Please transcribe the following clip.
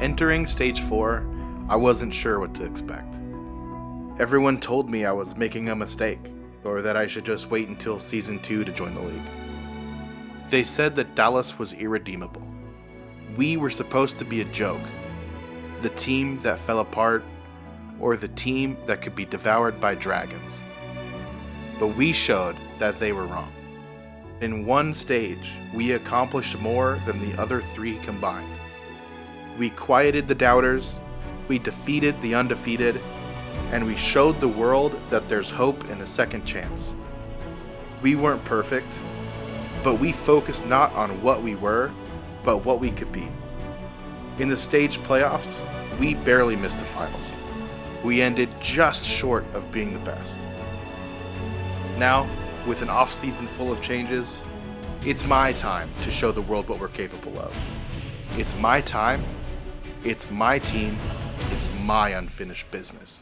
Entering stage 4, I wasn't sure what to expect. Everyone told me I was making a mistake, or that I should just wait until season 2 to join the league. They said that Dallas was irredeemable. We were supposed to be a joke, the team that fell apart, or the team that could be devoured by dragons. But we showed that they were wrong. In one stage, we accomplished more than the other three combined. We quieted the doubters, we defeated the undefeated, and we showed the world that there's hope and a second chance. We weren't perfect, but we focused not on what we were, but what we could be. In the stage playoffs, we barely missed the finals. We ended just short of being the best. Now, with an off-season full of changes, it's my time to show the world what we're capable of. It's my time, it's my team, it's my unfinished business.